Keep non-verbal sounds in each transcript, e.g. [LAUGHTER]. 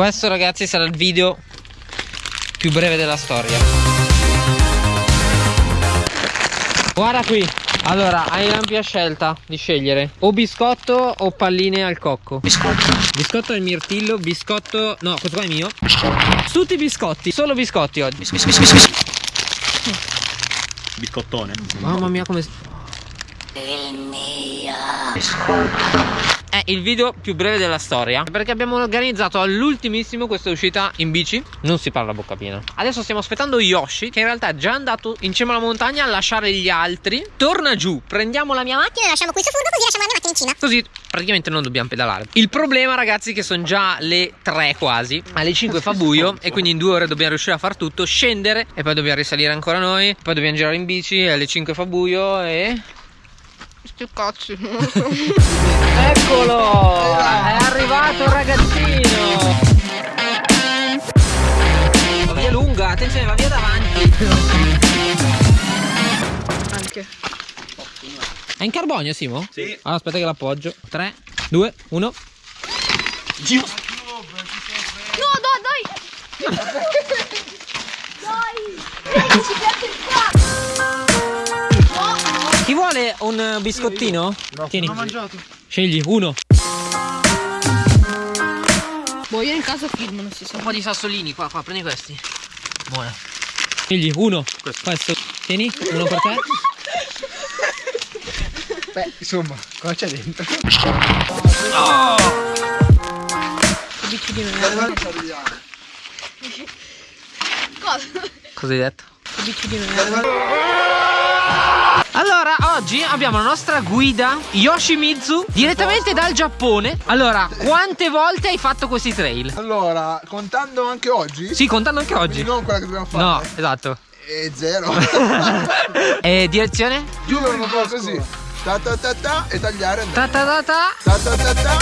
Questo ragazzi sarà il video più breve della storia. Guarda qui. Allora, hai l'ampia scelta di scegliere o biscotto o palline al cocco. Biscotto. Biscotto al mirtillo, biscotto... No, questo qua è mio. Tutti biscotti, solo biscotti oggi. Bis, bis, bis, bis, bis. Biscottone. Mamma mia come... È il video più breve della storia. Perché abbiamo organizzato all'ultimissimo questa uscita in bici. Non si parla bocca piena. Adesso stiamo aspettando Yoshi Che in realtà è già andato in cima alla montagna a lasciare gli altri. Torna giù, prendiamo la mia macchina e lasciamo qui su furgo così lasciamo la macchina in cima. Così praticamente non dobbiamo pedalare. Il problema ragazzi è che sono già le 3 quasi. Alle 5 fa buio E quindi in due ore dobbiamo riuscire a far tutto Scendere e poi dobbiamo risalire ancora noi Poi dobbiamo girare in bici alle 5 fa buio e... Sti cazzi Eccolo! È arrivato il ragazzino! La via lunga, attenzione, va via davanti! Anche È in carbonio, Simo? Sì. Allora, aspetta che l'appoggio. 3, 2, 1. Dio. No dai Dai [LAUGHS] vuole un biscottino? No, Tieni. L'ho mangiato. Scegli uno. Boh io in caso film non si sa Un po' di sassolini qua, qua, prendi questi. Buona. Scegli uno. Questo. Tieni, uno per te. Beh, insomma, cosa c'è dentro? Che bici di merda Cosa? Cosa hai detto? Bici di merda Allora, oggi abbiamo la nostra guida Yoshimitsu direttamente dal Giappone. Allora, quante volte hai fatto questi trail? Allora, contando anche oggi? Sì, contando anche Quindi oggi. non quella che dobbiamo fare? No, esatto. E zero. [LAUGHS] E direzione? Giuro non fa così. Ta ta ta ta e tagliare. Ta ta ta ta. Ta ta ta ta.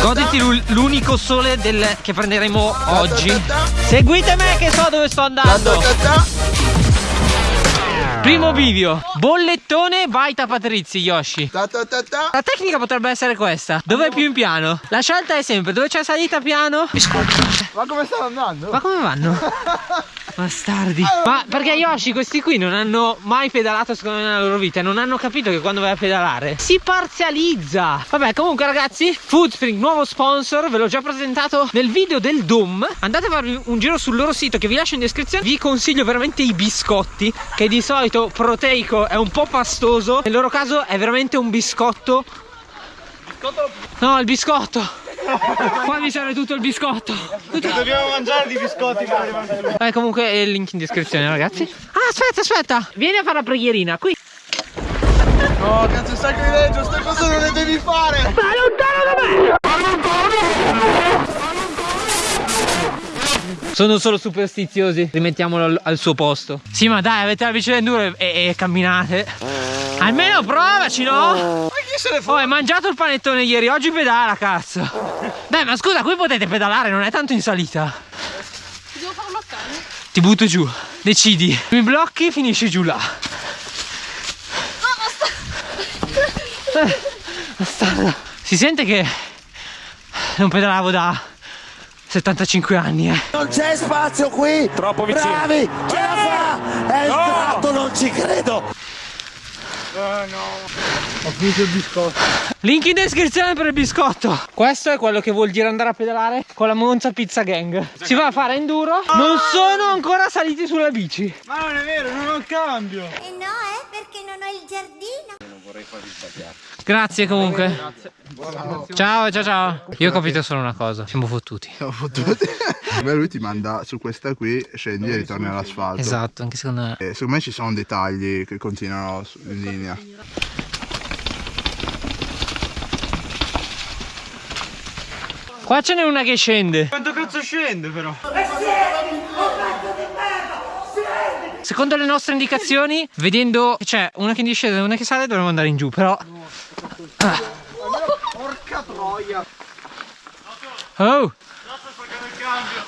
Goditi l'unico sole del- che prenderemo oggi. Seguite me che so dove sto andando. Primo bivio. Bollettone, baita Patrizi, Yoshi. Ta ta ta ta. La tecnica potrebbe essere questa. Dove è più in piano? La scelta è sempre dove c'è salita piano. Ma come stanno andando? Ma come vanno? [LAUGHS] Bastardi. Ma perché Yoshi questi qui non hanno mai pedalato secondo me nella loro vita non hanno capito che quando vai a pedalare si parzializza. Vabbè comunque ragazzi, Foodspring nuovo sponsor, ve l'ho già presentato nel video del Doom. Andate a farvi un giro sul loro sito che vi lascio in descrizione. Vi consiglio veramente i biscotti che di solito proteico è un po' pastoso. Nel loro caso è veramente un biscotto. No, il biscotto. [LAUGHS] Qua mi serve tutto il biscotto. Dobbiamo mangiare di biscotti. Eh, comunque è il link in descrizione, ragazzi. Ah, aspetta, aspetta. Vieni a fare la preghierina. Qui. No, cazzo, sacrilegio, ste cose non le devi fare. Sono solo superstiziosi. Rimettiamolo al, al suo posto. Sì, ma dai, avete la bici enduro e, e- e camminate. Almeno provaci, no? Se ne Oh, fa? hai mangiato il panettone ieri, oggi pedala, cazzo. Dai, ma scusa, qui potete pedalare, non è tanto in salita. Devo fare bloccare Ti butto giù. Decidi. Mi blocchi, finisci giù là. Eh, bastardo. Si sente che non pedalavo da 75 anni, eh. Non c'è spazio qui! Troppo vicino. Bravi! Ce la fa! È entrato, non ci credo! Ho finito il biscotto. Link in descrizione per il biscotto. Questo è quello che vuol dire andare a pedalare con la Monza Pizza Gang. Si va a fare enduro. Non sono ancora saliti sulla bici. Ma non è vero, non ho il cambio. Eh no eh perché non ho il giardino Grazie comunque. Ciao, ciao, ciao. Io ho capito solo una cosa. Siamo fottuti. Siamo fottuti. Beh, lui ti manda su questa qui, scendi e ritorni all'asfalto. Esatto, anche secondo me. E secondo me ci sono dei tagli che continuano in linea. Qua ce n'è una che scende. Quanto cazzo scende però? Secondo le nostre indicazioni, vedendo che c'è una che discende e una che sale, dovremmo andare in giù. Però. Ah. Porca troia! Oh!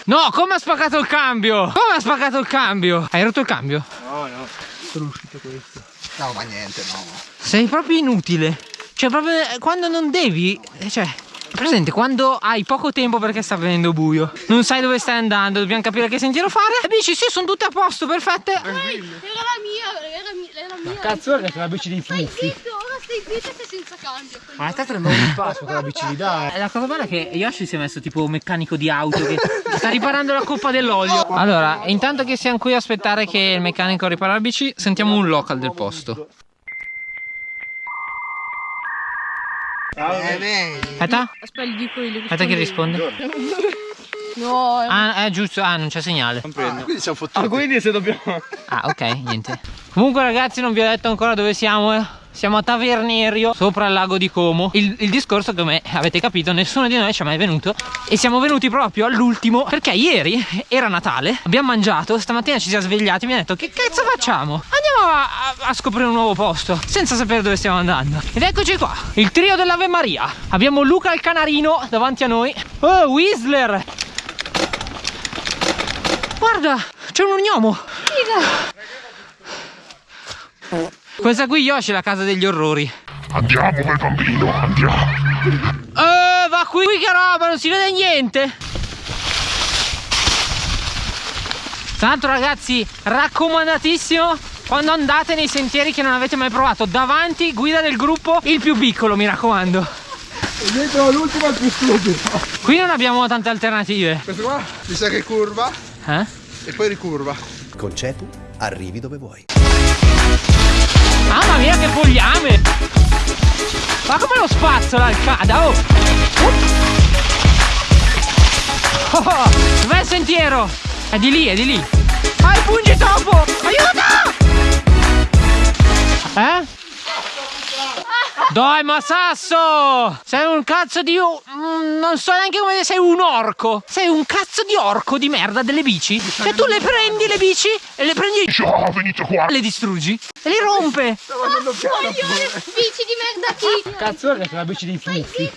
No, come ha spaccato il cambio? Come ha spaccato il cambio? Hai rotto il cambio? No, ma niente, no. Sei proprio inutile. Cioè, proprio eh, quando non devi. eh, Cioè. Presente quando hai poco tempo perché sta venendo buio, non sai dove stai andando, dobbiamo capire che sentiero fare. Le bici sì, sono tutte a posto, perfette. Era la mia, era, mia- era la mia. Cazzo, è la bici dei Stai fuffi. zitto, ora stai zitto e sei senza cambio. Ma è stato un passo con la bici di dai. Eh, La cosa bella è che Yoshi si è messo tipo meccanico di auto che sta riparando la coppa dell'olio. Allora, intanto che siamo qui a aspettare che il meccanico ripara la bici, sentiamo un local del posto. Aspetta, Aspetta, gli dico io. aspetta che risponde. [LAUGHS] No, è Ah, è giusto, ah, non c'è segnale. Quindi siamo fottuti. Ah, quindi se dobbiamo. Ah, ok, niente. Comunque, ragazzi, non vi ho detto ancora dove siamo. eh. Siamo a Tavernerio, sopra il lago di Como. Il, il discorso, come avete capito, nessuno di noi ci è mai venuto. E siamo venuti proprio all'ultimo. Perché ieri era Natale, abbiamo mangiato, stamattina ci siamo svegliati e mi ha detto: Che cazzo facciamo? Andiamo a, a- a scoprire un nuovo posto, senza sapere dove stiamo andando. Ed eccoci qua, il trio dell'Ave Maria. Abbiamo Luca il canarino davanti a noi. Oh, Whistler! Guarda, c'è un gnomo. Questa qui Yoshi è la casa degli orrori. Andiamo bel bambino, andiamo. Eh, va qui, qui che roba, non si vede niente. Tra l'altro ragazzi, raccomandatissimo quando andate nei sentieri che non avete mai provato. Davanti, guida del gruppo, il più piccolo, mi raccomando. Dietro l'ultimo è il più stupido. Qui non abbiamo tante alternative. Questo qua mi sa che curva Eh? e poi ricurva. Con Cetu arrivi dove vuoi. Mamma mia che fogliame! Ma come lo spazzola il cada, oh! Oh, oh, dov'è il sentiero? È di lì, è di lì! Ah, il pungi topo! Aiuto! Eh? Dai, ma Sasso! Sei un cazzo di... mm, Non so neanche come sei un orco! Sei un cazzo di orco di merda delle bici! Cioè tu le prendi le bici e le prendi... Ciao, venite qua. Le distruggi e le rompe! coglione, bici di merda chi? Cazzo, è la bici dei fuffi.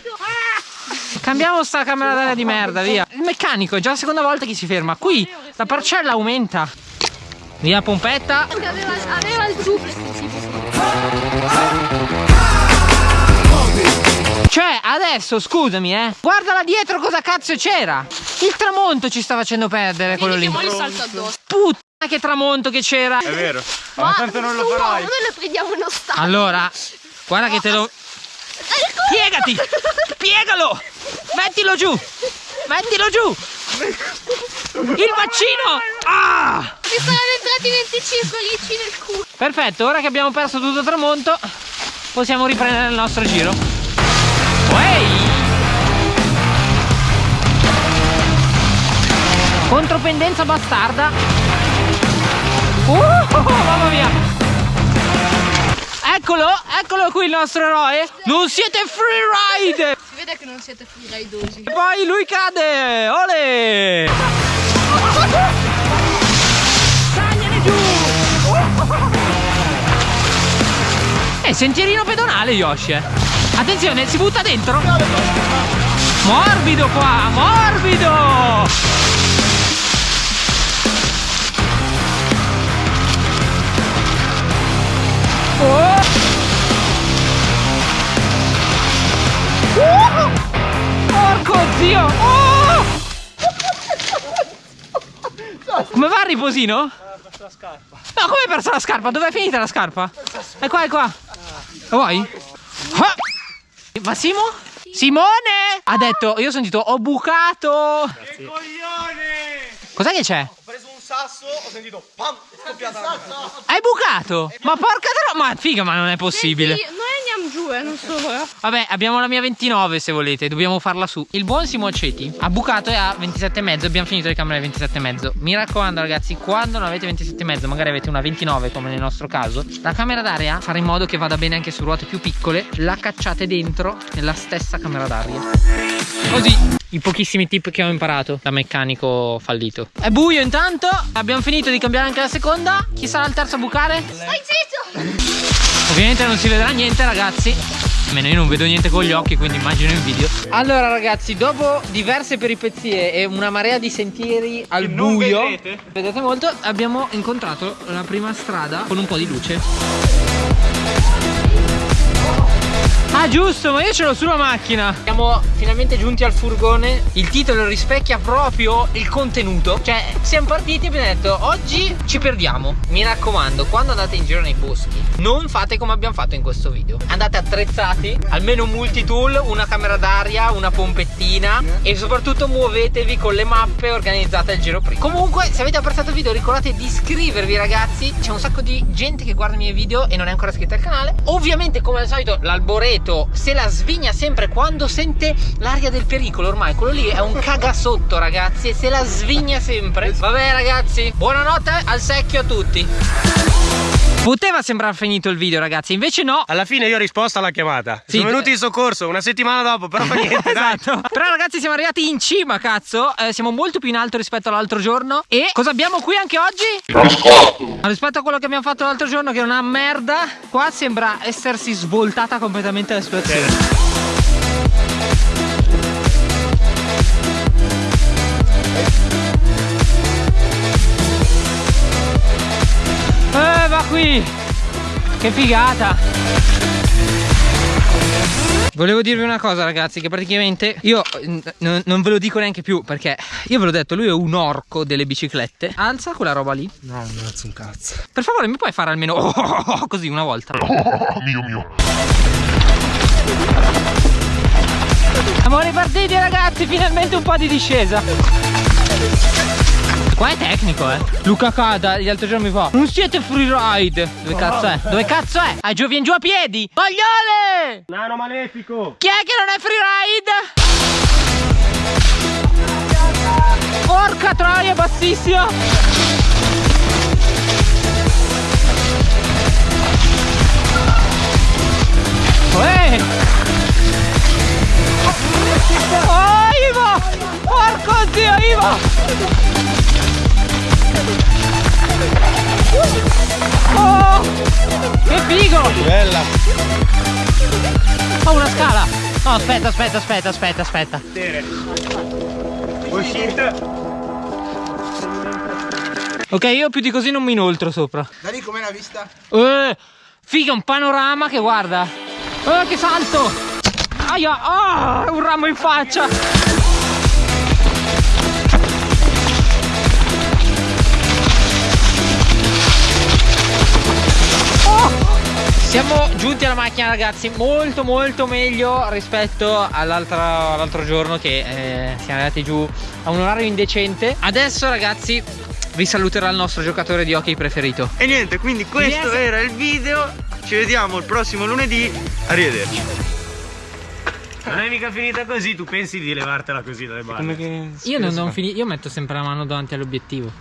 Cambiamo sta camera d'aria di merda, via. Il meccanico è già la seconda volta che si ferma. Qui la parcella aumenta. Via pompetta. Aveva, aveva il giù Cioè, adesso, scusami, eh. Guarda là dietro cosa cazzo c'era. Il tramonto ci sta facendo perdere quello lì. Gli salta addosso. Puttana che tramonto che c'era. È vero. Ma tanto non lo farai. Noi lo prendiamo in ostaggio. Allora, guarda che te lo... Piegati! Piegalo! Mettilo giù! Mettilo giù! Il vaccino! Ah! Mi saranno entrati 25 ricci nel culo. Perfetto, ora che abbiamo perso tutto il tramonto, possiamo riprendere il nostro giro. Ehi! Contropendenza bastarda. Uh, mamma mia! Eccolo, eccolo qui il nostro eroe. Non siete free ride! Vede che non siete freeridosi. E poi lui cade! Ole! Tagliane giù! È sentierino pedonale Yoshi eh. Attenzione, si butta dentro Morbido qua, morbido Oh! Uh! Porco zio! Oh! Come va il riposino? No, come hai perso la scarpa? Dove è finita la scarpa? È qua, è qua. Lo vuoi? Ah! Ma Simo? Simone! Ha detto, io ho sentito, ho bucato. Coglione! Cos'è che c'è? Ho preso un sasso, ho sentito pam, è scoppiata la. Hai bucato? Ma porca tro... Ma figa, ma non è possibile. Sì, noi andiamo giù, eh, non solo, eh. Vabbè, abbiamo la mia 29 se volete, dobbiamo farla su. Il buon Simo Aceti ha bucato e ha 27,5, abbiamo finito le camere 27,5. Mi raccomando ragazzi, quando non avete 27,5, magari avete una 29 come nel nostro caso, la camera d'aria fare in modo che vada bene anche su ruote più piccole, la cacciate dentro nella stessa camera d'aria. Così, i pochissimi tip che ho imparato da meccanico fallito. È buio intanto, abbiamo finito di cambiare anche la seconda. Chi sarà il terzo a bucare? Stai zitto! Ovviamente non si vedrà niente ragazzi Almeno io non vedo niente con gli occhi quindi immagino in video Allora ragazzi dopo diverse peripezie e una marea di sentieri al Che non buio vedrete. Vedete molto abbiamo incontrato la prima strada con un po' di luce Ah giusto, ma io ce l'ho sulla macchina. Siamo finalmente giunti al furgone. Il titolo rispecchia proprio il contenuto. Cioè siamo partiti e abbiamo detto Oggi ci perdiamo. Mi raccomando, quando andate in giro nei boschi Non fate come abbiamo fatto in questo video. Andate attrezzati Almeno un multitool, una camera d'aria, una pompettina E soprattutto muovetevi con le mappe organizzate al giro prima. Comunque se avete apprezzato il video ricordate di iscrivervi ragazzi. C'è un sacco di gente che guarda i miei video e non è ancora iscritta al canale. Ovviamente come al solito l'alboreto se la svigna sempre quando sente l'aria del pericolo Ormai quello lì è un cagasotto ragazzi E se la svigna sempre. Vabbè ragazzi, buonanotte al secchio a tutti Poteva sembrare finito il video ragazzi, invece no. Alla fine io ho risposto alla chiamata. Sì, Sono venuti in soccorso una settimana dopo, però fa [LAUGHS] niente, dai. Esatto. Però ragazzi siamo arrivati in cima cazzo. Eh, Siamo molto più in alto rispetto all'altro giorno. E cosa abbiamo qui anche oggi? Rispetto a quello che abbiamo fatto l'altro giorno che è una merda Qua sembra essersi svoltata completamente la situazione. Eh qui. Che figata. Volevo dirvi una cosa ragazzi che praticamente io non ve lo dico neanche più perché io ve l'ho detto lui è un orco delle biciclette. Alza quella roba lì. No, non alzo un cazzo. Per favore mi puoi fare almeno oh, [LAUGHS] così una volta? Mio mio. Siamo ripartiti ragazzi finalmente un po' di discesa Qua è tecnico eh Luca Cada gli altri giorni mi fa Non siete freeride Dove cazzo è? Dove cazzo è? Ah giù vieni giù a piedi Magliole Nano malefico. Chi è che non è freeride? Porca troia bassissima Uè! Oh Ivo! Porco zio Ivo! Bella. Ho una scala! No, aspetta, aspetta, aspetta, aspetta, aspetta. Uscite. Ok, io più di così non mi inoltro sopra. Da lì com'è la vista? Eh, figa, un panorama che guarda. Eh, che salto! Aia, ah, un ramo in faccia! Siamo giunti alla macchina ragazzi molto molto meglio rispetto all'altro all'altro giorno che eh, siamo andati giù a un orario indecente Adesso ragazzi vi saluterà il nostro giocatore di hockey preferito E niente, quindi questo Yes. era il video. Ci vediamo il prossimo lunedì. Arrivederci. Non è mica finita così, tu pensi di levartela così dalle balle. Io non, non fini- io metto sempre la mano davanti all'obiettivo